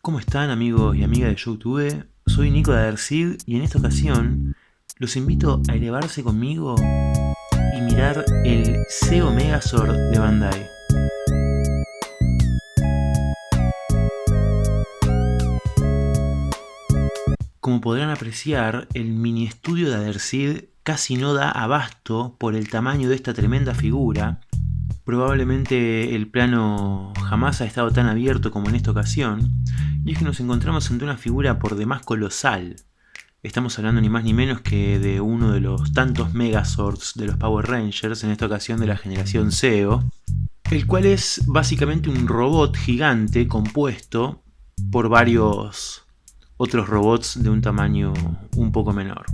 ¿Cómo están amigos y amigas de YouTube? Soy Nico de Adersid y en esta ocasión los invito a elevarse conmigo y mirar el SEO Megazord de Bandai. Como podrán apreciar, el mini estudio de Adersid casi no da abasto por el tamaño de esta tremenda figura. Probablemente el plano jamás ha estado tan abierto como en esta ocasión, y es que nos encontramos ante una figura por demás colosal. Estamos hablando ni más ni menos que de uno de los tantos Megazords de los Power Rangers, en esta ocasión de la generación SEO, el cual es básicamente un robot gigante compuesto por varios otros robots de un tamaño un poco menor.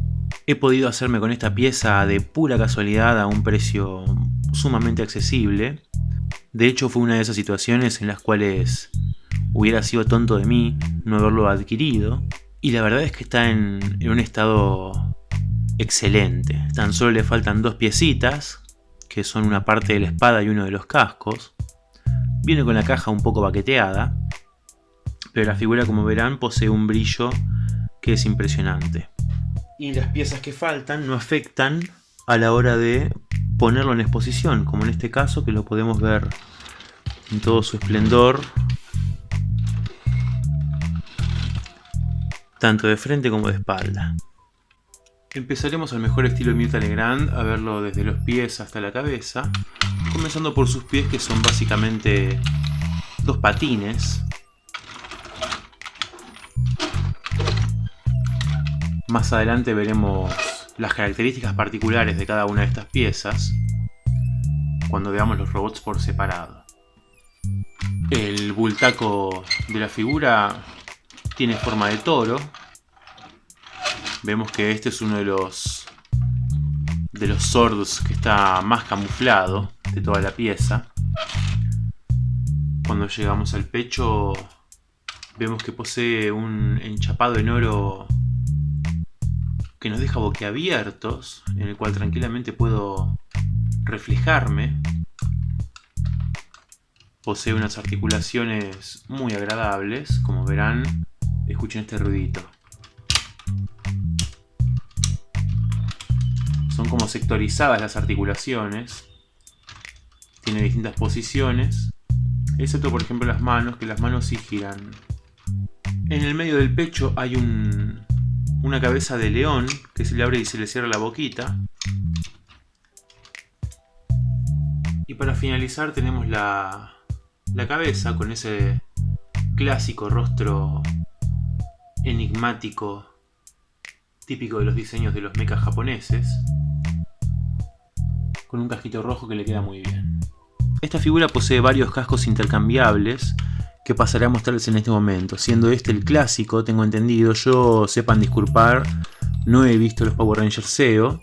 He podido hacerme con esta pieza de pura casualidad a un precio sumamente accesible. De hecho fue una de esas situaciones en las cuales hubiera sido tonto de mí no haberlo adquirido. Y la verdad es que está en, un estado excelente. Tan solo le faltan dos piecitas, que son una parte de la espada y uno de los cascos. Viene con la caja un poco baqueteada, pero la figura como verán posee un brillo que es impresionante. Y las piezas que faltan no afectan a la hora de ponerlo en exposición, como en este caso que lo podemos ver en todo su esplendor, tanto de frente como de espalda. Empezaremos al mejor estilo Mirta Legrand, a verlo desde los pies hasta la cabeza, comenzando por sus pies que son básicamente dos patines, Más adelante veremos las características particulares de cada una de estas piezas cuando veamos los robots por separado. El bultaco de la figura tiene forma de toro. Vemos que este es uno de los de los swords que está más camuflado de toda la pieza. Cuando llegamos al pecho vemos que posee un enchapado en oro que nos deja boquiabiertos, en el cual tranquilamente puedo reflejarme. Posee unas articulaciones muy agradables, como verán, escuchen este ruidito. Son como sectorizadas las articulaciones, tiene distintas posiciones, excepto por ejemplo las manos, que las manos sí giran. En el medio del pecho hay un una cabeza de león que se le abre y se le cierra la boquita. Y para finalizar tenemos la, la cabeza con ese clásico rostro enigmático típico de los diseños de los mechas japoneses con un casquito rojo que le queda muy bien. Esta figura posee varios cascos intercambiables que pasaré a mostrarles en este momento. Siendo este el clásico, tengo entendido, yo sepan disculpar, no he visto los Power Rangers SEO,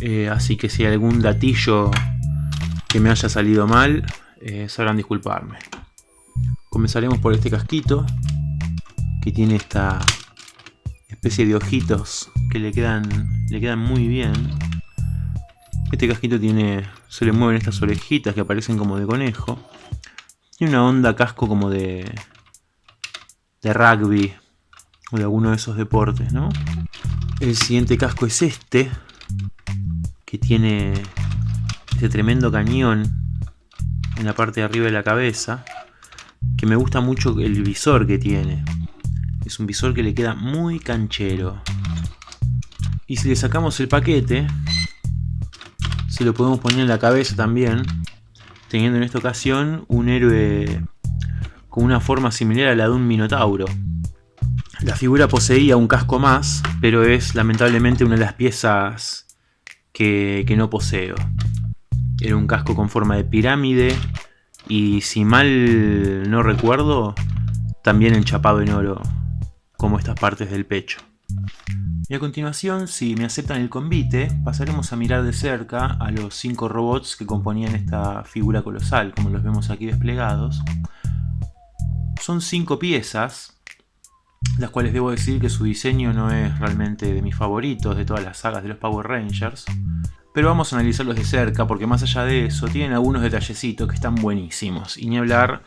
eh, así que si hay algún datillo que me haya salido mal, eh, sabrán disculparme. Comenzaremos por este casquito, que tiene esta especie de ojitos que le quedan, le quedan muy bien. Este casquito tiene, se le mueven estas orejitas que aparecen como de conejo. Tiene una onda casco como de, de rugby o de alguno de esos deportes, ¿no? El siguiente casco es este, que tiene este tremendo cañón en la parte de arriba de la cabeza, que me gusta mucho el visor que tiene. Es un visor que le queda muy canchero. Y si le sacamos el paquete, se lo podemos poner en la cabeza también, teniendo en esta ocasión un héroe con una forma similar a la de un minotauro. La figura poseía un casco más, pero es lamentablemente una de las piezas que, que no poseo. Era un casco con forma de pirámide y si mal no recuerdo, también enchapado en oro, como estas partes del pecho. Y a continuación, si me aceptan el convite, pasaremos a mirar de cerca a los cinco robots que componían esta figura colosal, como los vemos aquí desplegados. Son cinco piezas, las cuales debo decir que su diseño no es realmente de mis favoritos de todas las sagas de los Power Rangers. Pero vamos a analizarlos de cerca porque más allá de eso tienen algunos detallecitos que están buenísimos. Y ni hablar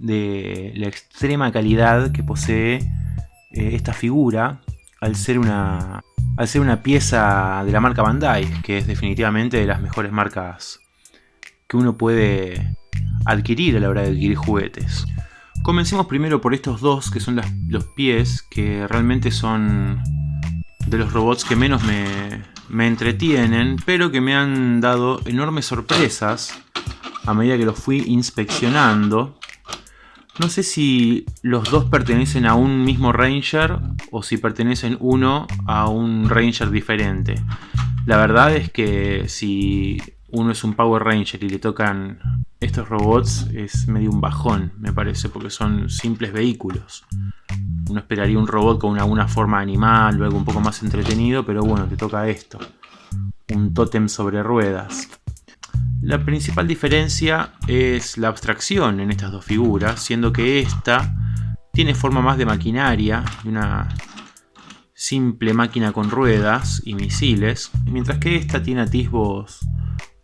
de la extrema calidad que posee eh, esta figura al ser una al ser una pieza de la marca Bandai, que es definitivamente de las mejores marcas que uno puede adquirir a la hora de adquirir juguetes. Comencemos primero por estos dos, que son los pies, que realmente son de los robots que menos me, me entretienen, pero que me han dado enormes sorpresas a medida que los fui inspeccionando. No sé si los dos pertenecen a un mismo Ranger o si pertenecen uno a un Ranger diferente. La verdad es que si uno es un Power Ranger y le tocan estos robots es medio un bajón, me parece, porque son simples vehículos. Uno esperaría un robot con alguna forma animal o algo un poco más entretenido, pero bueno, te toca esto. Un tótem sobre ruedas. La principal diferencia es la abstracción en estas dos figuras, siendo que esta tiene forma más de maquinaria, una simple máquina con ruedas y misiles, mientras que esta tiene atisbos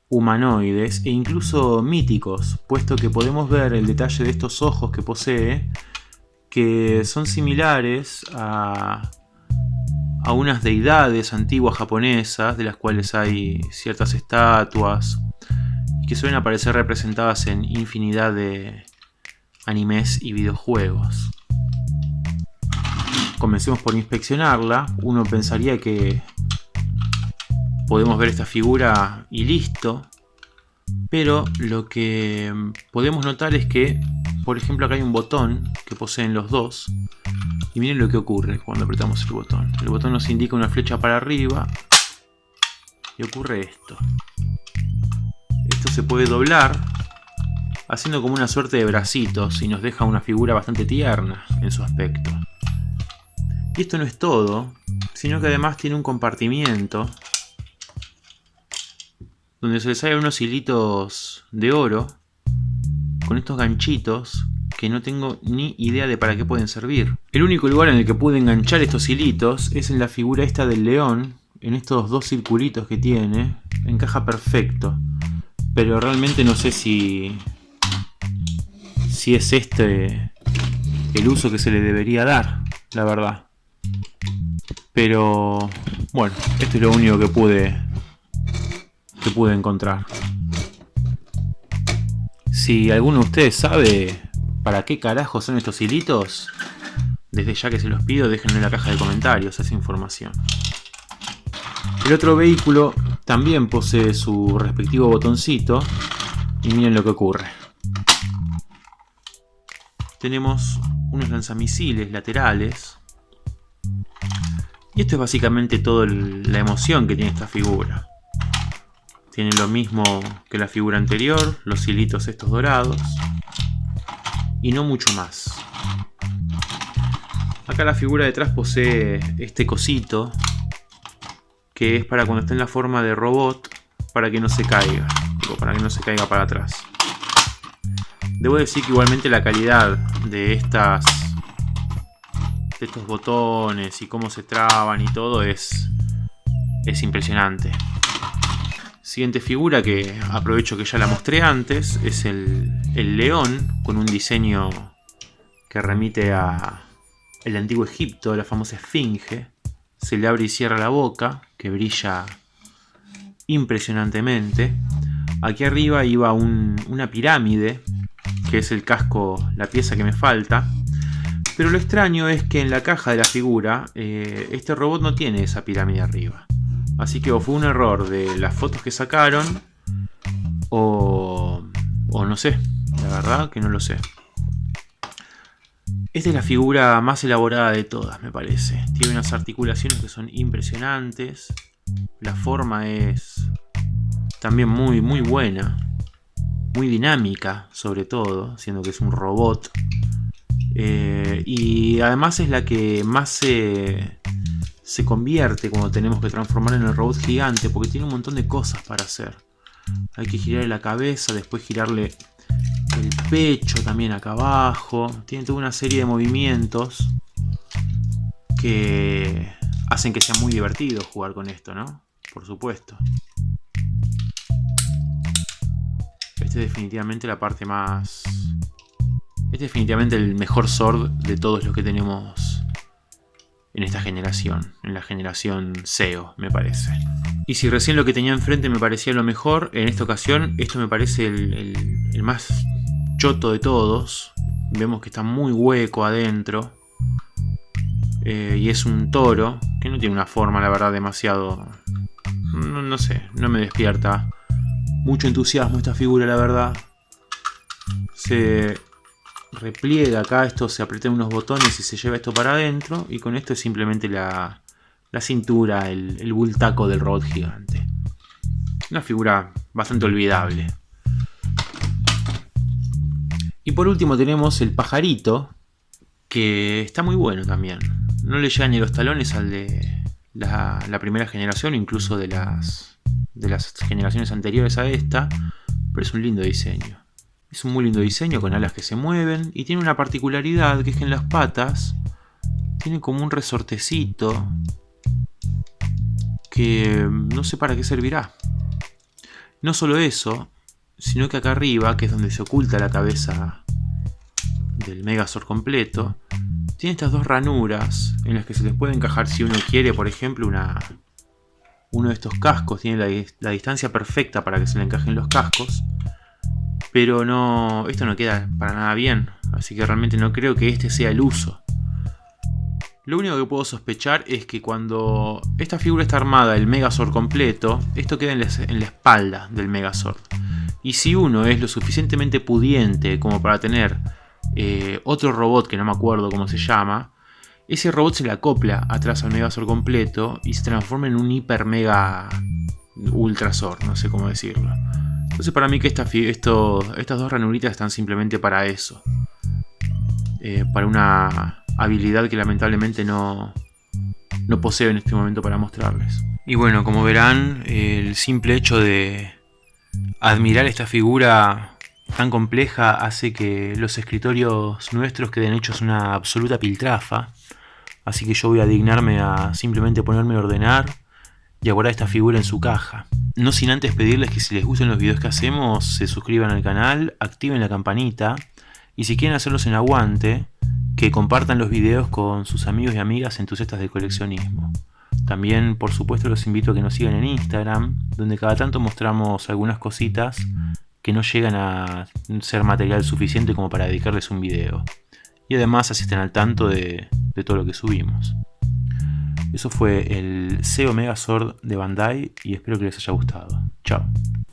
humanoides e incluso míticos, puesto que podemos ver el detalle de estos ojos que posee, que son similares a, a unas deidades antiguas japonesas, de las cuales hay ciertas estatuas que suelen aparecer representadas en infinidad de animes y videojuegos. Comencemos por inspeccionarla. Uno pensaría que podemos ver esta figura y listo. Pero lo que podemos notar es que, por ejemplo, acá hay un botón que poseen los dos. Y miren lo que ocurre cuando apretamos el botón. El botón nos indica una flecha para arriba. Y ocurre esto se puede doblar haciendo como una suerte de bracitos y nos deja una figura bastante tierna en su aspecto. Y esto no es todo, sino que además tiene un compartimiento donde se le salen unos hilitos de oro con estos ganchitos que no tengo ni idea de para qué pueden servir. El único lugar en el que pude enganchar estos hilitos es en la figura esta del león, en estos dos circulitos que tiene, encaja perfecto. Pero realmente no sé si, si es este el uso que se le debería dar, la verdad. Pero bueno, esto es lo único que pude que pude encontrar. Si alguno de ustedes sabe para qué carajo son estos hilitos, desde ya que se los pido, déjenlo en la caja de comentarios esa información. El otro vehículo también posee su respectivo botoncito y miren lo que ocurre. Tenemos unos lanzamisiles laterales y esto es básicamente toda la emoción que tiene esta figura. Tiene lo mismo que la figura anterior, los hilitos estos dorados y no mucho más. Acá la figura detrás posee este cosito que es para cuando está en la forma de robot, para que no se caiga, para que no se caiga para atrás. Debo decir que igualmente la calidad de estas de estos botones y cómo se traban y todo es, es impresionante. Siguiente figura que aprovecho que ya la mostré antes es el, el león con un diseño que remite a el antiguo Egipto, la famosa esfinge. Se le abre y cierra la boca que brilla impresionantemente. Aquí arriba iba una pirámide, que es el casco, la pieza que me falta. Pero lo extraño es que en la caja de la figura, eh, este robot no tiene esa pirámide arriba. Así que o fue un error de las fotos que sacaron, o, o no sé, la verdad que no lo sé. Esta es la figura más elaborada de todas, me parece. Tiene unas articulaciones que son impresionantes. La forma es también muy, muy buena. Muy dinámica, sobre todo, siendo que es un robot. Eh, y además es la que más se, se convierte cuando tenemos que transformar en el robot gigante, porque tiene un montón de cosas para hacer. Hay que girarle la cabeza, después girarle pecho también acá abajo. Tiene toda una serie de movimientos que hacen que sea muy divertido jugar con esto, ¿no? Por supuesto. Este es definitivamente la parte más... Este es definitivamente el mejor sword de todos los que tenemos en esta generación. En la generación SEO, me parece. Y si recién lo que tenía enfrente me parecía lo mejor, en esta ocasión esto me parece el, más choto de todos. Vemos que está muy hueco adentro. Eh, y es un toro, que no tiene una forma, la verdad, demasiado... no sé, no me despierta mucho entusiasmo esta figura, la verdad. Se repliega acá, esto se aprieta unos botones y se lleva esto para adentro. Y con esto es simplemente la, la cintura, el, el bultaco del robot gigante. Una figura bastante olvidable. Y por último tenemos el pajarito, que está muy bueno también. No le llegan ni los talones al de la, primera generación, incluso de las de las generaciones anteriores a esta, pero es un lindo diseño. Es un muy lindo diseño con alas que se mueven y tiene una particularidad que es que en las patas tiene como un resortecito que no sé para qué servirá. No solo eso, sino que acá arriba, que es donde se oculta la cabeza del Megazord completo, tiene estas dos ranuras en las que se les puede encajar si uno quiere, por ejemplo, una, uno de estos cascos tiene la, distancia perfecta para que se le encajen los cascos. Pero no, esto no queda para nada bien, así que realmente no creo que este sea el uso. Lo único que puedo sospechar es que cuando esta figura está armada, el Megazord completo, esto queda en la, espalda del Megazord. Y si uno es lo suficientemente pudiente como para tener eh, otro robot que no me acuerdo cómo se llama, ese robot se le acopla atrás al Megazord completo y se transforma en un hiper mega ultrasor, no sé cómo decirlo. Entonces para mí que estas dos ranuritas están simplemente para eso. Eh, para una habilidad que lamentablemente no, no poseo en este momento para mostrarles. Y bueno, como verán, el simple hecho de admirar esta figura tan compleja hace que los escritorios nuestros queden hechos una absoluta piltrafa. Así que yo voy a dignarme a simplemente ponerme a ordenar y a guardar esta figura en su caja. No sin antes pedirles que si les gustan los videos que hacemos, se suscriban al canal, activen la campanita y si quieren hacerlos en aguante, que compartan los videos con sus amigos y amigas entusiastas del coleccionismo. También, por supuesto, los invito a que nos sigan en Instagram, donde cada tanto mostramos algunas cositas que no llegan a ser material suficiente como para dedicarles un video. Y además así estén al tanto de, todo lo que subimos. Eso fue el SEO Megazord de Bandai y espero que les haya gustado. Chao.